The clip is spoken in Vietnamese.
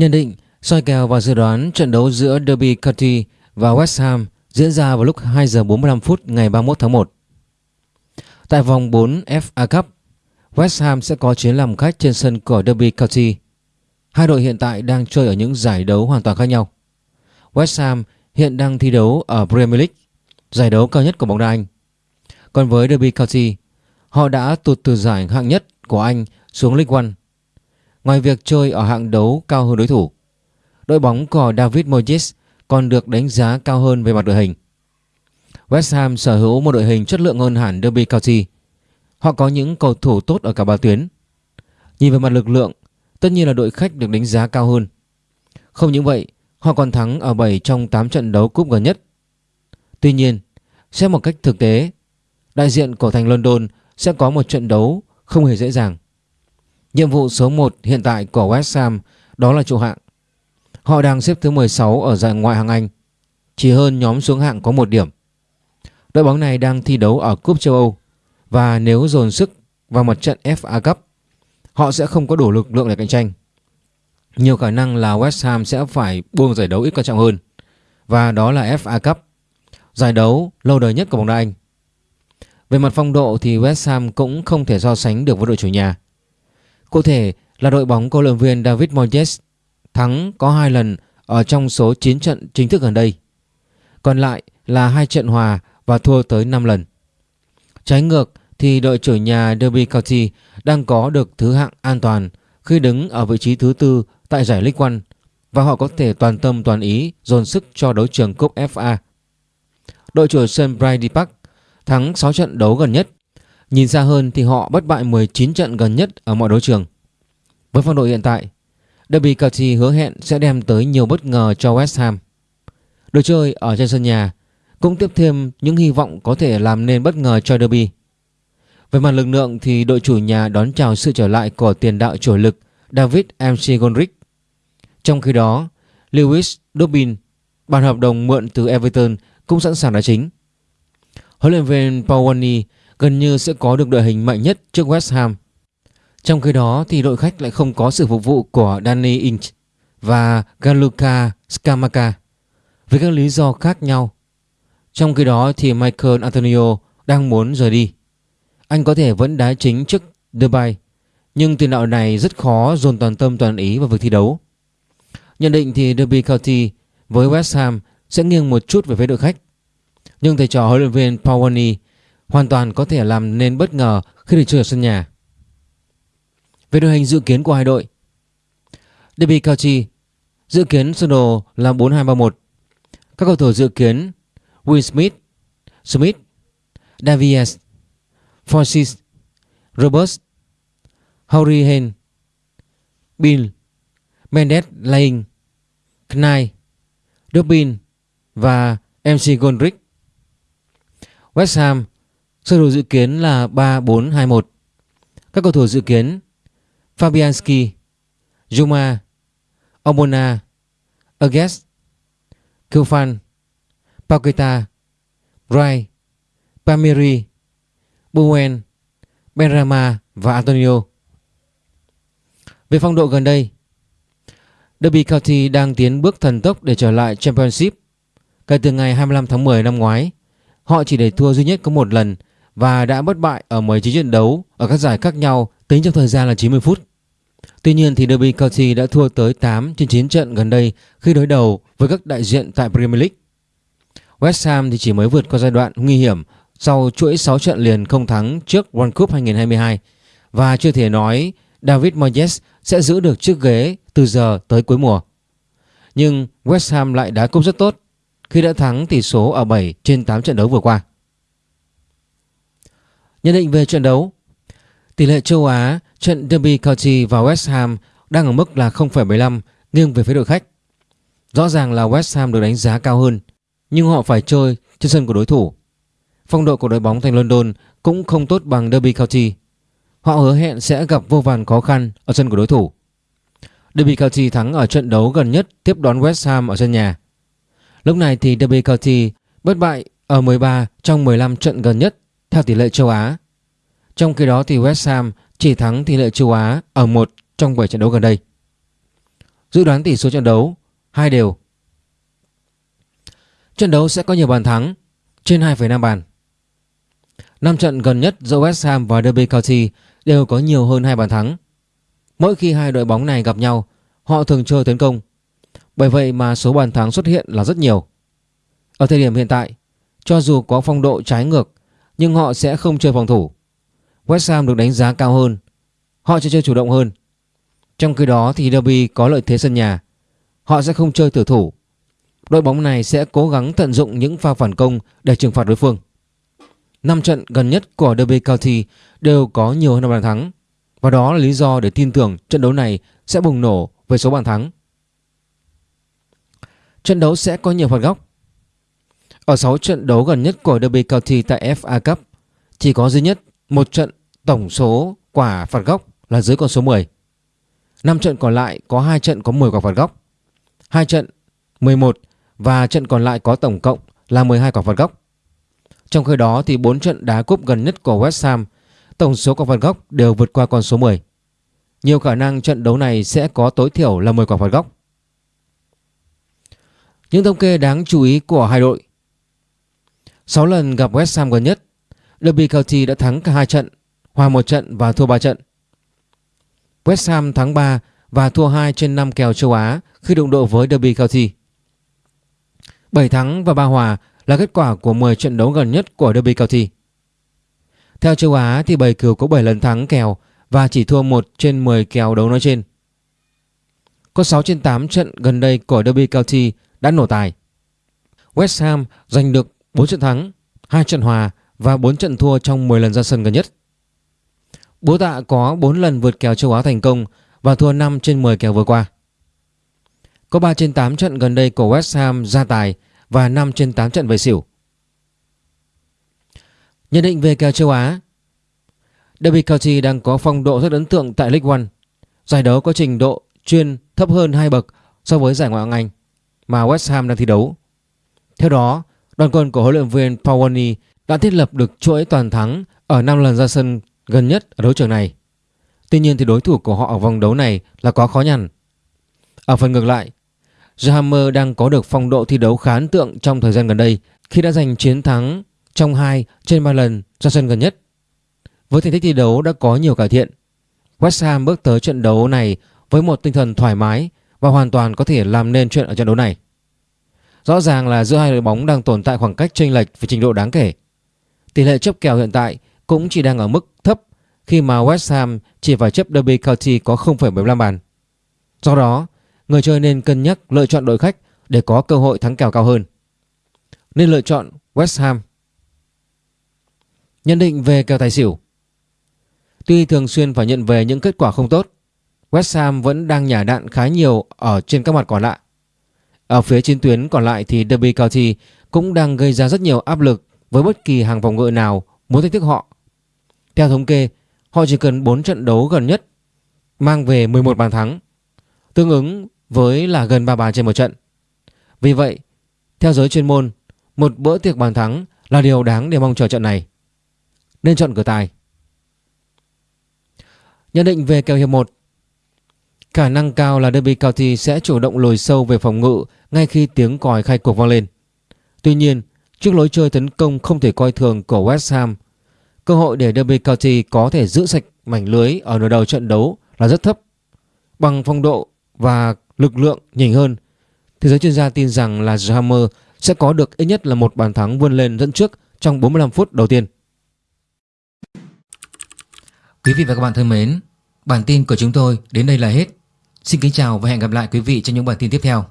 Nhận định, soi kèo và dự đoán trận đấu giữa Derby County và West Ham diễn ra vào lúc 2 giờ 45 phút ngày 31 tháng 1. Tại vòng 4 FA Cup, West Ham sẽ có chuyến làm khách trên sân của Derby County. Hai đội hiện tại đang chơi ở những giải đấu hoàn toàn khác nhau. West Ham hiện đang thi đấu ở Premier League, giải đấu cao nhất của bóng đá Anh. Còn với Derby County, họ đã tụt từ giải hạng nhất của Anh xuống League One. Ngoài việc chơi ở hạng đấu cao hơn đối thủ, đội bóng của David Moyes còn được đánh giá cao hơn về mặt đội hình. West Ham sở hữu một đội hình chất lượng hơn hẳn Derby County. Họ có những cầu thủ tốt ở cả ba tuyến. Nhìn về mặt lực lượng, tất nhiên là đội khách được đánh giá cao hơn. Không những vậy, họ còn thắng ở 7 trong 8 trận đấu cúp gần nhất. Tuy nhiên, xét một cách thực tế, đại diện của thành London sẽ có một trận đấu không hề dễ dàng. Nhiệm vụ số 1 hiện tại của West Ham đó là trụ hạng. Họ đang xếp thứ 16 ở giải ngoại hạng Anh, chỉ hơn nhóm xuống hạng có một điểm. Đội bóng này đang thi đấu ở Cúp châu Âu và nếu dồn sức vào một trận FA Cup, họ sẽ không có đủ lực lượng để cạnh tranh. Nhiều khả năng là West Ham sẽ phải buông giải đấu ít quan trọng hơn và đó là FA Cup, giải đấu lâu đời nhất của bóng đá Anh. Về mặt phong độ thì West Ham cũng không thể so sánh được với đội chủ nhà. Cụ thể là đội bóng cầu luyện viên David Moyes thắng có 2 lần ở trong số 9 trận chính thức gần đây. Còn lại là hai trận hòa và thua tới 5 lần. Trái ngược thì đội chủ nhà Derby County đang có được thứ hạng an toàn khi đứng ở vị trí thứ tư tại giải League One và họ có thể toàn tâm toàn ý dồn sức cho đấu trường cúp FA. Đội chủ sân Brady Park thắng 6 trận đấu gần nhất. Nhìn xa hơn thì họ bất bại 19 trận gần nhất ở mọi đấu trường. Với phong độ hiện tại, Derby County hứa hẹn sẽ đem tới nhiều bất ngờ cho West Ham. Đội chơi ở trên sân nhà cũng tiếp thêm những hy vọng có thể làm nên bất ngờ cho Derby. Về mặt lực lượng thì đội chủ nhà đón chào sự trở lại của tiền đạo chủ lực David MC Goldrick. Trong khi đó, Lewis Dobbin, bản hợp đồng mượn từ Everton cũng sẵn sàng đá chính. Huấn luyện viên Pawani gần như sẽ có được đội hình mạnh nhất trước West Ham. Trong khi đó thì đội khách lại không có sự phục vụ của Danny Inch và Galuka Skamaka với các lý do khác nhau. Trong khi đó thì Michael Antonio đang muốn rời đi. Anh có thể vẫn đá chính trước Dubai, nhưng tiền đạo này rất khó dồn toàn tâm toàn ý vào việc thi đấu. Nhận định thì Derby County với West Ham sẽ nghiêng một chút về phía đội khách. Nhưng thầy trò huấn luyện viên Pawani hoàn toàn có thể làm nên bất ngờ khi được chơi ở sân nhà. Về đội hình dự kiến của hai đội Derby County dự kiến sơ đồ là 4-2-3-1 Các cầu thủ dự kiến Will Smith, Smith, Davies, Forsyth, Roberts, Harry Hen, Bill, Mendes Laing, Knight, Dobbin và MC Goldrick. West Ham sơ đồ dự kiến là 3-4-2-1. Các cầu thủ dự kiến Fabianski, Juma, Omona, Agues, Kilfan Paqueta, Rai, Pamiri, Bowen, Benrama và Antonio. Về phong độ gần đây, Derby County đang tiến bước thần tốc để trở lại Championship. Kể từ ngày 25 tháng 10 năm ngoái, họ chỉ để thua duy nhất có một lần và đã bất bại ở 19 trận đấu ở các giải khác nhau, tính trong thời gian là 90 phút. Tuy nhiên thì Derby County đã thua tới 8 trên 9 trận gần đây khi đối đầu với các đại diện tại Premier League. West Ham thì chỉ mới vượt qua giai đoạn nguy hiểm sau chuỗi 6 trận liền không thắng trước World Cup 2022 và chưa thể nói David Moyes sẽ giữ được chiếc ghế từ giờ tới cuối mùa. Nhưng West Ham lại đá cúp rất tốt khi đã thắng tỷ số ở 7 trên 8 trận đấu vừa qua. Nhận định về trận đấu Tỷ lệ châu Á trận Derby County và West Ham đang ở mức là 0,75 nghiêng về phía đội khách. Rõ ràng là West Ham được đánh giá cao hơn nhưng họ phải chơi trên sân của đối thủ. Phong độ của đội bóng thành London cũng không tốt bằng Derby County. Họ hứa hẹn sẽ gặp vô vàn khó khăn ở sân của đối thủ. Derby County thắng ở trận đấu gần nhất tiếp đón West Ham ở sân nhà. Lúc này thì Derby County bất bại ở 13 trong 15 trận gần nhất theo tỷ lệ châu Á. Trong khi đó thì West Ham chỉ thắng tỷ lệ châu Á ở một trong 7 trận đấu gần đây. Dự đoán tỷ số trận đấu hai đều. Trận đấu sẽ có nhiều bàn thắng trên 2,5 bàn. Năm trận gần nhất giữa West Ham và Derby County đều có nhiều hơn hai bàn thắng. Mỗi khi hai đội bóng này gặp nhau, họ thường chơi tấn công. Bởi vậy mà số bàn thắng xuất hiện là rất nhiều. Ở thời điểm hiện tại, cho dù có phong độ trái ngược nhưng họ sẽ không chơi phòng thủ. West Ham được đánh giá cao hơn. Họ sẽ chơi chủ động hơn. Trong khi đó thì Derby có lợi thế sân nhà. Họ sẽ không chơi tử thủ. Đội bóng này sẽ cố gắng tận dụng những pha phản công để trừng phạt đối phương. 5 trận gần nhất của Derby County đều có nhiều hơn bàn thắng và đó là lý do để tin tưởng trận đấu này sẽ bùng nổ với số bàn thắng. Trận đấu sẽ có nhiều phạt góc. Ở 6 trận đấu gần nhất của Derby County tại FA Cup chỉ có duy nhất một trận tổng số quả phạt góc là dưới con số 10. 5 trận còn lại có 2 trận có 10 quả phạt góc. 2 trận 11 và trận còn lại có tổng cộng là 12 quả phạt góc. Trong khi đó thì 4 trận đá cúp gần nhất của West Ham, tổng số quả phạt góc đều vượt qua con số 10. Nhiều khả năng trận đấu này sẽ có tối thiểu là 10 quả phạt góc. Những thống kê đáng chú ý của hai đội 6 lần gặp West Ham gần nhất, Derby County đã thắng cả hai trận, hòa một trận và thua 3 trận. West Ham thắng 3 và thua 2 trên 5 kèo châu Á khi đụng độ với Derby County. 7 thắng và 3 hòa là kết quả của 10 trận đấu gần nhất của Derby County. Theo châu Á thì Bầy Cừu có 7 lần thắng kèo và chỉ thua 1 trên 10 kèo đấu nói trên. Có 6 trên 8 trận gần đây của Derby County đã nổ tài. West Ham giành được 4 trận thắng, 2 trận hòa và 4 trận thua trong 10 lần ra sân gần nhất. Bố tạ có 4 lần vượt kèo châu Á thành công và thua 5 trên 10 kèo vừa qua. Có 3 trên 8 trận gần đây của West Ham ra tài và 5 trên 8 trận về xỉu. Nhận định về kèo châu Á Derby County đang có phong độ rất ấn tượng tại League One. Giải đấu có trình độ chuyên thấp hơn hai bậc so với giải Ngoại hạng Anh mà West Ham đang thi đấu. Theo đó, đoàn quân của huấn luyện viên Pawani đã thiết lập được chuỗi toàn thắng ở 5 lần ra sân gần nhất ở đấu trường này. Tuy nhiên thì đối thủ của họ ở vòng đấu này là có khó nhằn. Ở phần ngược lại, Jahammer đang có được phong độ thi đấu khá ấn tượng trong thời gian gần đây khi đã giành chiến thắng trong 2 trên 3 lần ra sân gần nhất. Với thành tích thi đấu đã có nhiều cải thiện, West Ham bước tới trận đấu này với một tinh thần thoải mái và hoàn toàn có thể làm nên chuyện ở trận đấu này. Rõ ràng là giữa hai đội bóng đang tồn tại khoảng cách chênh lệch về trình độ đáng kể. Tỷ lệ chấp kèo hiện tại cũng chỉ đang ở mức thấp khi mà West Ham chỉ phải chấp Derby County có 0,75 bàn. Do đó, người chơi nên cân nhắc lựa chọn đội khách để có cơ hội thắng kèo cao hơn. Nên lựa chọn West Ham. Nhận định về kèo tài xỉu Tuy thường xuyên phải nhận về những kết quả không tốt, West Ham vẫn đang nhả đạn khá nhiều ở trên các mặt còn lại. Ở phía trên tuyến còn lại thì Derby County cũng đang gây ra rất nhiều áp lực với bất kỳ hàng phòng ngự nào muốn thách thức họ. Theo thống kê, họ chỉ cần 4 trận đấu gần nhất mang về 11 bàn thắng, tương ứng với là gần 3 bàn trên một trận. Vì vậy, theo giới chuyên môn, một bữa tiệc bàn thắng là điều đáng để mong chờ trận này. Nên chọn cửa tài. Nhận định về kèo hiệp 1 Khả năng cao là Derby County sẽ chủ động lùi sâu về phòng ngự ngay khi tiếng còi khai cuộc vang lên. Tuy nhiên, trước lối chơi tấn công không thể coi thường của West Ham, cơ hội để Derby County có thể giữ sạch mảnh lưới ở nửa đầu trận đấu là rất thấp. Bằng phong độ và lực lượng nhỉnh hơn, thế giới chuyên gia tin rằng là Hammer sẽ có được ít nhất là một bàn thắng vươn lên dẫn trước trong 45 phút đầu tiên. Quý vị và các bạn thân mến, bản tin của chúng tôi đến đây là hết. Xin kính chào và hẹn gặp lại quý vị trong những bản tin tiếp theo.